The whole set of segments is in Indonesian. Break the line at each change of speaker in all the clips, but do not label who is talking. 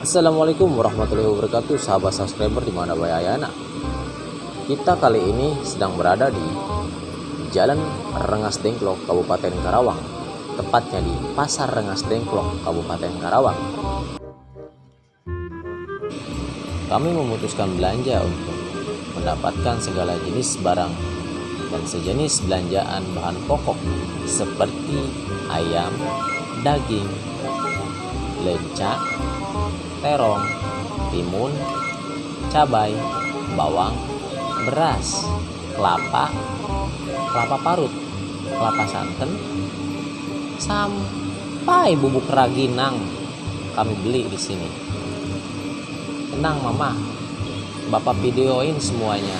Assalamualaikum warahmatullahi wabarakatuh sahabat subscriber di mana Ayana. Kita kali ini sedang berada di Jalan Rengas Dengklok Kabupaten Karawang. Tepatnya di Pasar Rengas Dengklok Kabupaten Karawang. Kami memutuskan belanja untuk mendapatkan segala jenis barang dan sejenis belanjaan bahan pokok seperti ayam, daging, lenca, terong, timun, cabai, bawang, beras, kelapa, kelapa parut, kelapa santan, sampai bubuk raginang kami beli di sini. Tenang mama, bapak videoin semuanya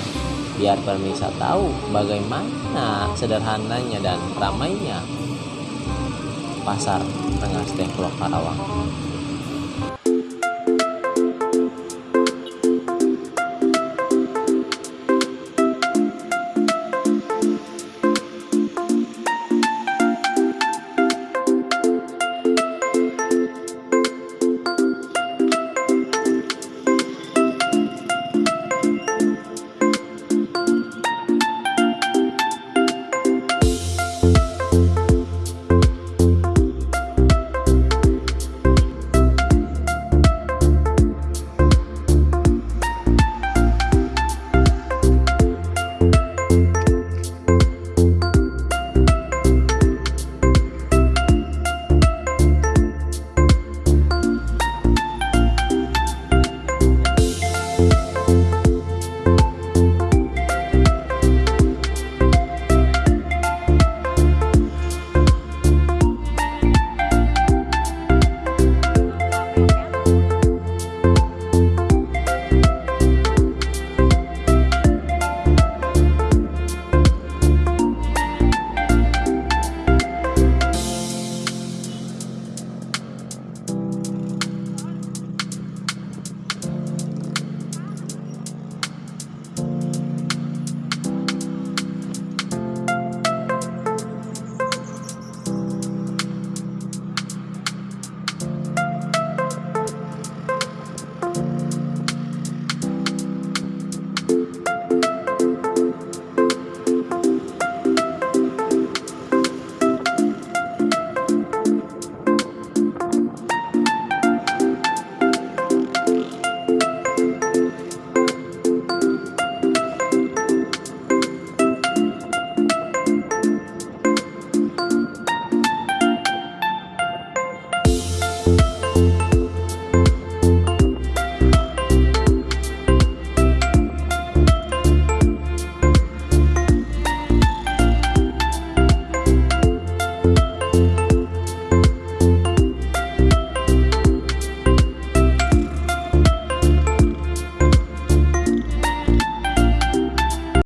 biar pemirsa tahu bagaimana sederhananya dan ramainya pasar Rengas Dengklok Karawang.